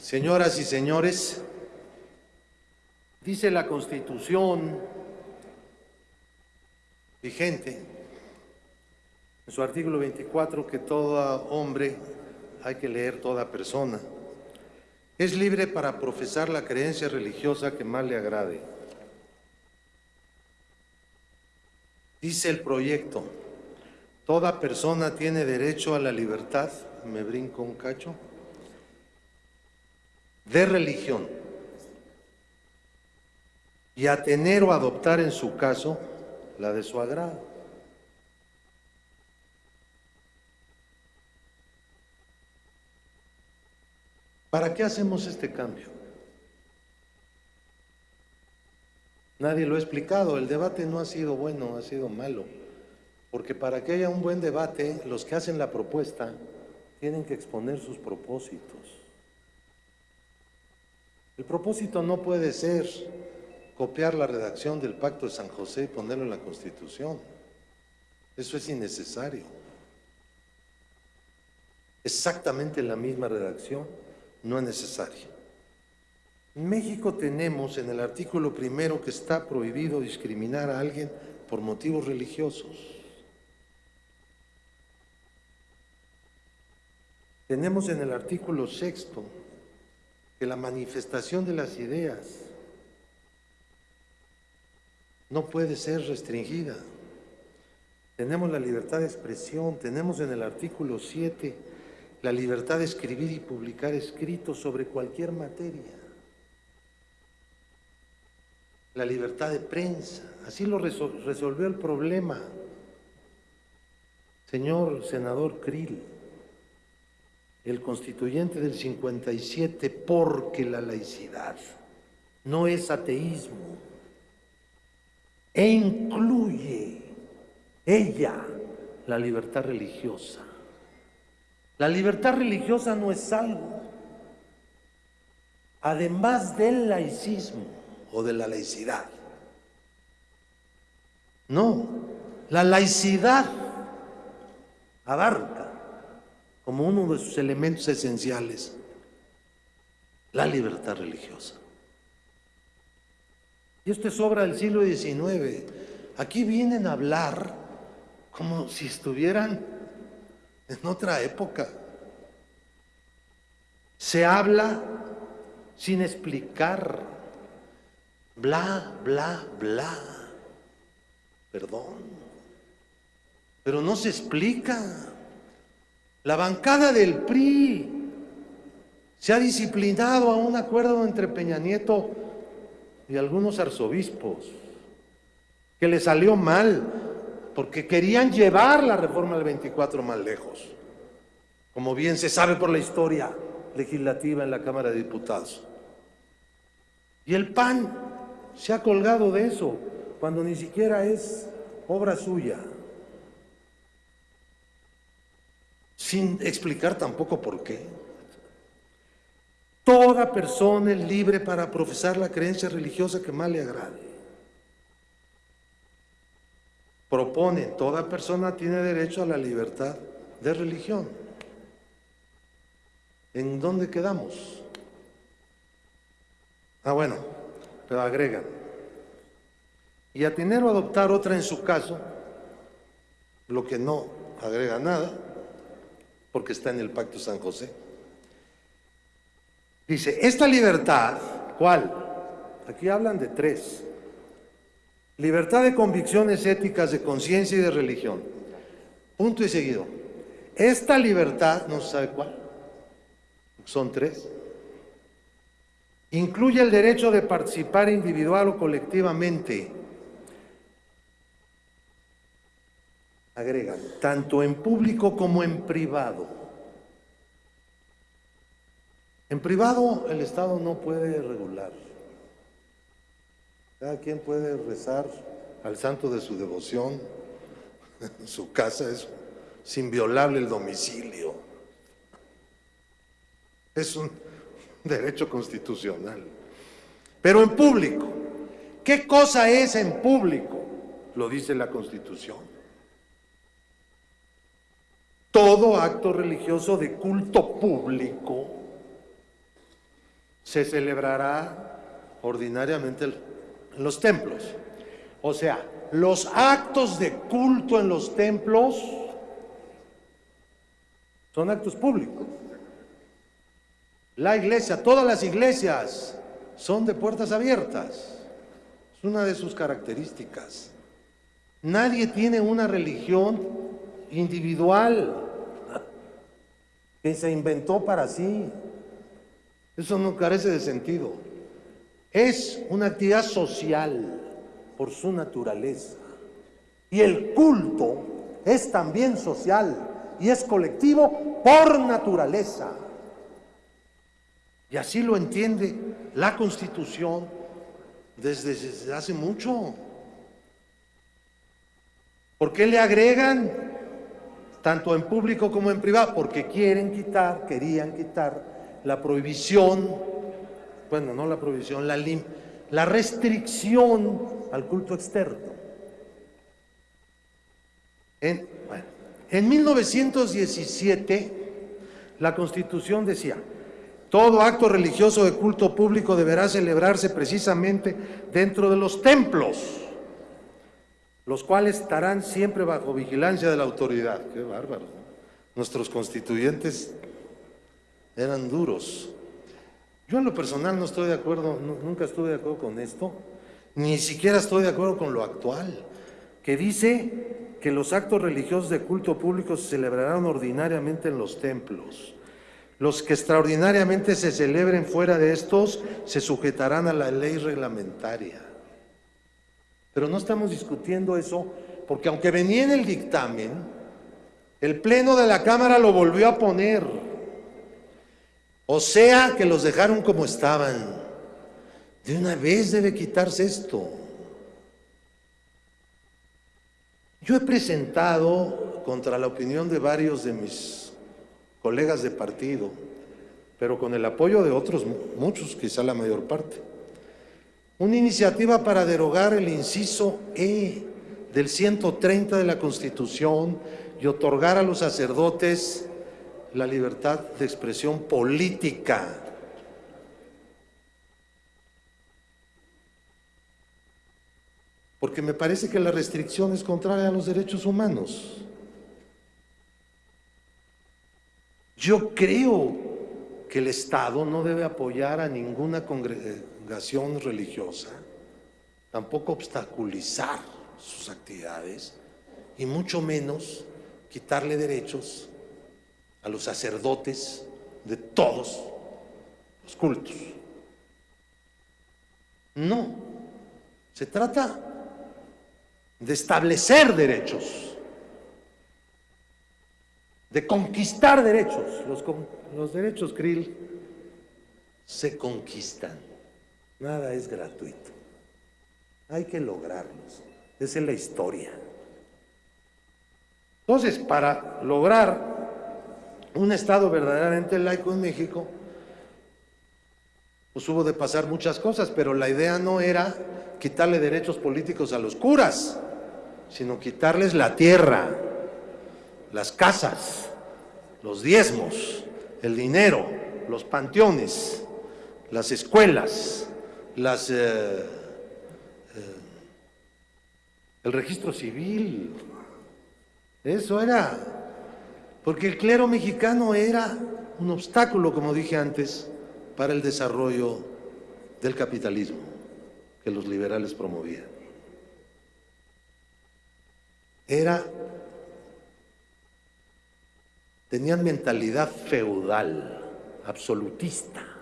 Señoras y señores, dice la Constitución vigente en su artículo 24 que todo hombre, hay que leer toda persona, es libre para profesar la creencia religiosa que más le agrade. Dice el proyecto, toda persona tiene derecho a la libertad, me brinco un cacho, de religión y a tener o adoptar en su caso la de su agrado. ¿Para qué hacemos este cambio? Nadie lo ha explicado, el debate no ha sido bueno, ha sido malo, porque para que haya un buen debate, los que hacen la propuesta tienen que exponer sus propósitos. El propósito no puede ser copiar la redacción del Pacto de San José y ponerlo en la Constitución. Eso es innecesario. Exactamente la misma redacción no es necesaria. En México tenemos en el artículo primero que está prohibido discriminar a alguien por motivos religiosos. Tenemos en el artículo sexto que la manifestación de las ideas no puede ser restringida. Tenemos la libertad de expresión, tenemos en el artículo 7 la libertad de escribir y publicar escritos sobre cualquier materia. La libertad de prensa, así lo resolvió el problema. Señor senador Krill, el constituyente del 57 porque la laicidad no es ateísmo e incluye ella la libertad religiosa. La libertad religiosa no es algo, además del laicismo o de la laicidad. No, la laicidad abarca como uno de sus elementos esenciales la libertad religiosa. Y esto es obra del siglo XIX. Aquí vienen a hablar como si estuvieran en otra época. Se habla sin explicar. Bla, bla, bla. Perdón. Pero no se explica. La bancada del PRI se ha disciplinado a un acuerdo entre Peña Nieto y algunos arzobispos, que le salió mal, porque querían llevar la reforma del 24 más lejos, como bien se sabe por la historia legislativa en la Cámara de Diputados. Y el PAN se ha colgado de eso, cuando ni siquiera es obra suya. Sin explicar tampoco por qué. Toda persona es libre para profesar la creencia religiosa que más le agrade. Propone, toda persona tiene derecho a la libertad de religión. ¿En dónde quedamos? Ah, bueno, pero agregan. Y a tener o adoptar otra en su caso, lo que no agrega nada, porque está en el Pacto San José. Dice, esta libertad, ¿cuál? Aquí hablan de tres. Libertad de convicciones éticas, de conciencia y de religión. Punto y seguido. Esta libertad, no se sabe cuál, son tres. Incluye el derecho de participar individual o colectivamente agregan, tanto en público como en privado. En privado el Estado no puede regular. Cada quien puede rezar al santo de su devoción, en su casa es, inviolable el domicilio. Es un derecho constitucional. Pero en público, ¿qué cosa es en público? Lo dice la Constitución todo acto religioso de culto público se celebrará ordinariamente en los templos. O sea, los actos de culto en los templos son actos públicos. La iglesia, todas las iglesias son de puertas abiertas. Es una de sus características. Nadie tiene una religión individual que se inventó para sí. Eso no carece de sentido. Es una actividad social por su naturaleza. Y el culto es también social y es colectivo por naturaleza. Y así lo entiende la Constitución desde, hace mucho. ¿Por qué le agregan tanto en público como en privado? Porque quieren quitar, querían quitar la prohibición, bueno, no la prohibición, la, la restricción al culto externo. En, en 1917, la Constitución decía, todo acto religioso de culto público deberá celebrarse precisamente dentro de los templos, los cuales estarán siempre bajo vigilancia de la autoridad. Qué bárbaro. Nuestros constituyentes eran duros. Yo en lo personal no estoy de acuerdo, nunca estuve de acuerdo con esto, ni siquiera estoy de acuerdo con lo actual, que dice que los actos religiosos de culto público se celebrarán ordinariamente en los templos. Los que extraordinariamente se celebren fuera de estos se sujetarán a la ley reglamentaria. Pero no estamos discutiendo eso porque aunque venía en el dictamen, el Pleno de la Cámara lo volvió a poner. O sea que los dejaron como estaban. De una vez debe quitarse esto. Yo he presentado contra la opinión de varios de mis colegas de partido, pero con el apoyo de otros muchos, quizá la mayor parte. Una iniciativa para derogar el inciso E del 130 de la Constitución y otorgar a los sacerdotes la libertad de expresión política. Porque me parece que la restricción es contraria a los derechos humanos. Yo creo que el Estado no debe apoyar a ninguna congregación religiosa, tampoco obstaculizar sus actividades y mucho menos quitarle derechos a los sacerdotes de todos los cultos. No, se trata de establecer derechos de conquistar derechos. Los, derechos, Krill, se conquistan. Nada es gratuito. Hay que lograrlos. Esa es la historia. Entonces, para lograr un Estado verdaderamente laico en México, pues hubo de pasar muchas cosas, pero la idea no era quitarle derechos políticos a los curas, sino quitarles la tierra, las casas, los diezmos, el dinero, los panteones, las escuelas, las, eh, eh, el registro civil. Eso era, porque el clero mexicano era un obstáculo, como dije antes, para el desarrollo del capitalismo que los liberales promovían. Era tenían mentalidad feudal, absolutista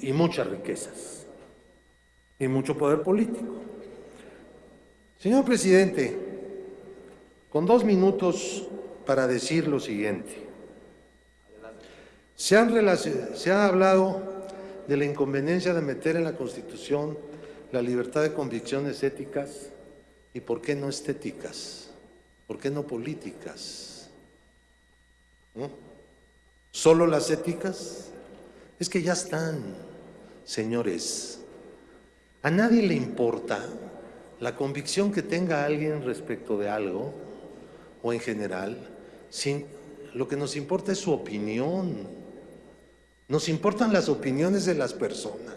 y muchas riquezas y mucho poder político. Señor presidente, con dos minutos para decir lo siguiente. Se, han se ha hablado de la inconveniencia de meter en la Constitución la libertad de convicciones éticas y, ¿por qué no estéticas? ¿Por qué no políticas? ¿Solo las éticas? Es que ya están, señores. A nadie le importa la convicción que tenga alguien respecto de algo o en general, lo que nos importa es su opinión. Nos importan las opiniones de las personas.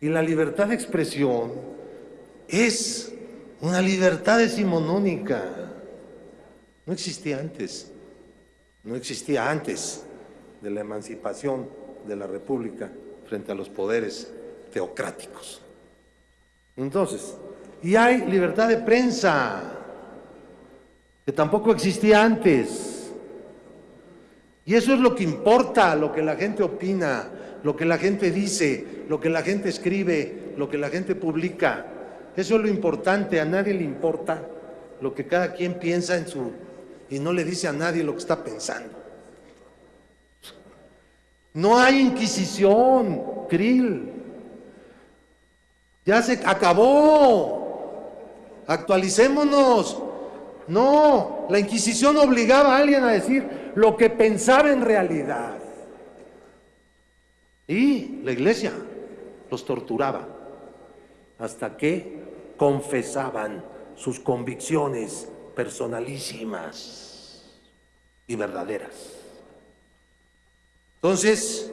Y la libertad de expresión es una libertad decimonónica. No existía antes. No existía antes de la emancipación de la República frente a los poderes teocráticos. Entonces, y hay libertad de prensa, que tampoco existía antes. Y eso es lo que importa, lo que la gente opina, lo que la gente dice, lo que la gente escribe, lo que la gente publica. Eso es lo importante, a nadie le importa lo que cada quien piensa en su... y no le dice a nadie lo que está pensando. No hay inquisición, Krill. Ya se acabó. Actualicémonos. No, la Inquisición obligaba a alguien a decir lo que pensaba en realidad. Y la iglesia los torturaba hasta que confesaban sus convicciones personalísimas y verdaderas. Entonces,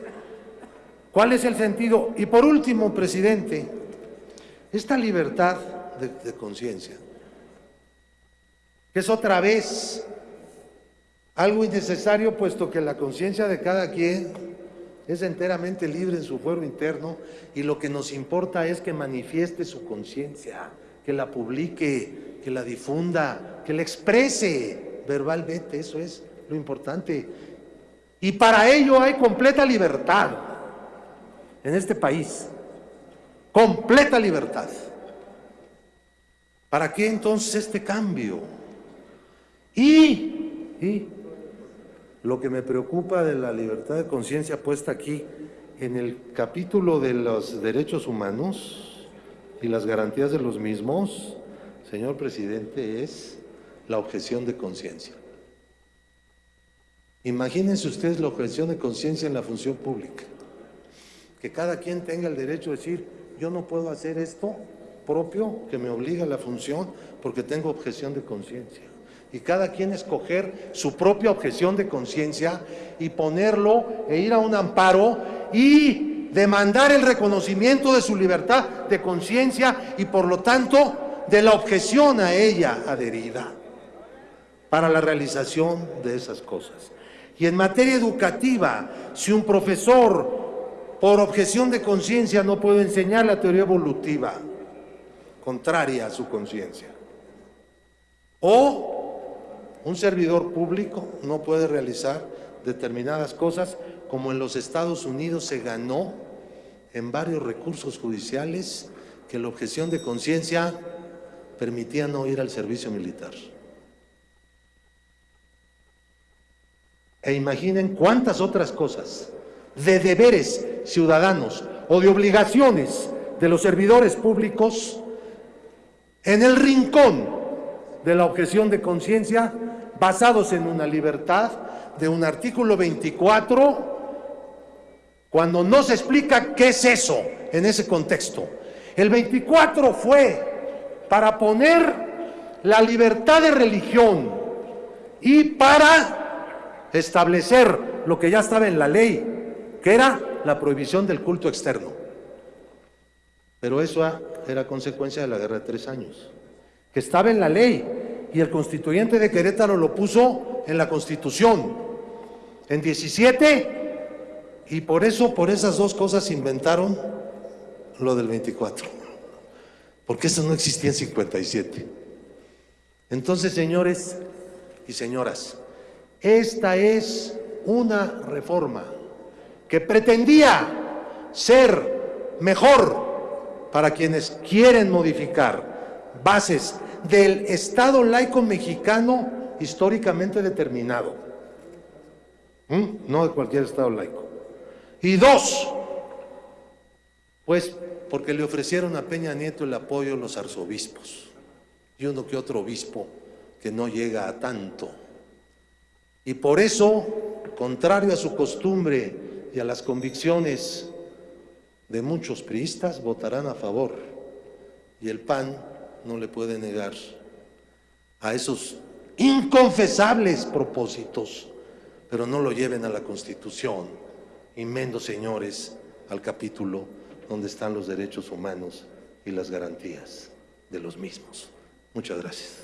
¿cuál es el sentido? Y por último, presidente, esta libertad de, conciencia, que es otra vez algo innecesario, puesto que la conciencia de cada quien es enteramente libre en su fuero interno y lo que nos importa es que manifieste su conciencia, que la publique, que la difunda, que la exprese verbalmente, eso es lo importante. Y para ello hay completa libertad en este país completa libertad. ¿Para qué entonces este cambio? Y, y lo que me preocupa de la libertad de conciencia puesta aquí en el capítulo de los derechos humanos y las garantías de los mismos, señor presidente, es la objeción de conciencia. Imagínense ustedes la objeción de conciencia en la función pública. Que cada quien tenga el derecho de decir, yo no puedo hacer esto propio que me obliga a la función porque tengo objeción de conciencia. Y cada quien escoger su propia objeción de conciencia y ponerlo e ir a un amparo y demandar el reconocimiento de su libertad de conciencia y por lo tanto de la objeción a ella adherida para la realización de esas cosas. Y en materia educativa, si un profesor por objeción de conciencia no puedo enseñar la teoría evolutiva, contraria a su conciencia. O un servidor público no puede realizar determinadas cosas como en los Estados Unidos se ganó en varios recursos judiciales que la objeción de conciencia permitía no ir al servicio militar. E imaginen cuántas otras cosas de deberes ciudadanos o de obligaciones de los servidores públicos en el rincón de la objeción de conciencia basados en una libertad de un artículo 24 cuando no se explica qué es eso en ese contexto. El 24 fue para poner la libertad de religión y para establecer lo que ya estaba en la ley, que era la prohibición del culto externo. Pero eso era consecuencia de la guerra de tres años, que estaba en la ley y el constituyente de Querétaro lo puso en la constitución en 17 y por eso, por esas dos cosas inventaron lo del 24, porque eso no existía en 57. Entonces, señores y señoras, esta es una reforma que pretendía ser mejor para quienes quieren modificar bases del Estado laico mexicano históricamente determinado, no de cualquier Estado laico. Y dos, pues porque le ofrecieron a Peña Nieto el apoyo los arzobispos y uno que otro obispo que no llega a tanto. Y por eso, contrario a su costumbre y a las convicciones de muchos priistas votarán a favor y el PAN no le puede negar a esos inconfesables propósitos, pero no lo lleven a la Constitución, y menos, señores, al capítulo donde están los derechos humanos y las garantías de los mismos. Muchas gracias.